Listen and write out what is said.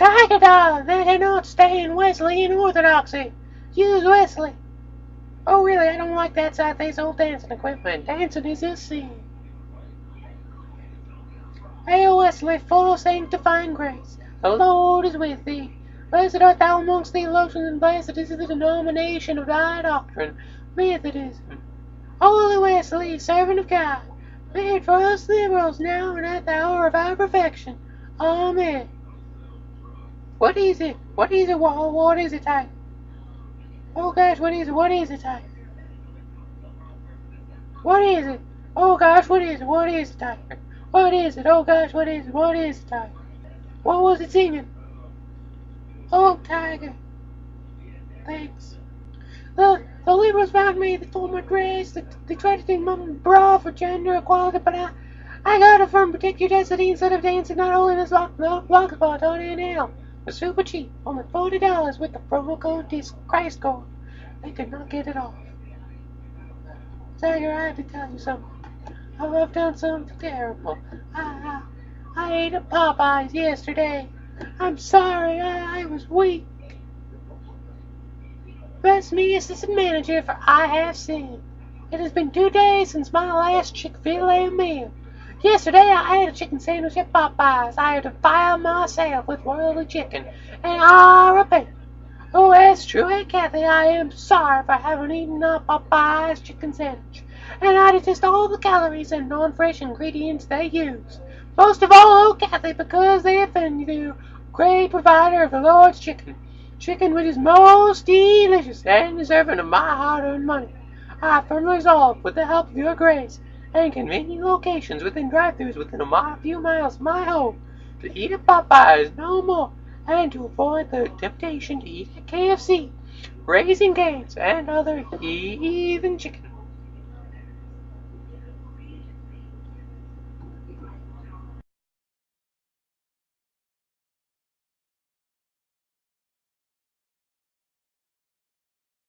Dog, they cannot stand Wesleyan orthodoxy. Use Wesley. Oh, really? I don't like that side. There's old dancing equipment. Dancing is a sin. Hail Wesley, full of sanctifying grace. The Lord is with thee. Blessed art thou amongst the theologians, and blessed is the denomination of thy doctrine, Methodism. Holy Wesley, servant of God, made for us liberals now and at the hour of our perfection. Amen. What is it? What is it? What, what is it, type? Oh gosh, what is it? What is it, type? What is it? Oh gosh, what is it? What is it, Tiger? What is it? Oh gosh, what is it? What is it, Tiger? What was it singing? Oh, Tiger. Thanks. The, the liberals found me, they told my dress, they, they tried to take my bra for gender equality, but I, I got it from Your Destiny instead of dancing not only this block, block spot on NL. Super cheap, only $40 with the promo code DISC Christ code. They could not get it off. Tiger, I have to tell you something. I've done something terrible. I, I, I ate a Popeyes yesterday. I'm sorry, I, I was weak. Bless me, assistant manager, for I have sinned. It has been two days since my last Chick-fil-A meal. Yesterday I had a chicken sandwich at Popeyes. I had to fire myself with worldly chicken, and I repent. Oh, it's Truett Cathy, I am sorry for having eaten up Popeye's chicken sandwich, and I detest all the calories and non-fresh ingredients they use. Most of all, oh Cathy, because they offend you, great provider of the Lord's chicken. Chicken which is most delicious and deserving of my hard-earned money. I firmly resolve, with the help of your grace, and convenient locations within drive-thrus within a few miles of my home, to eat at Popeyes no more, and to avoid the temptation to eat at KFC, Raising Cane's, and other heathen chicken.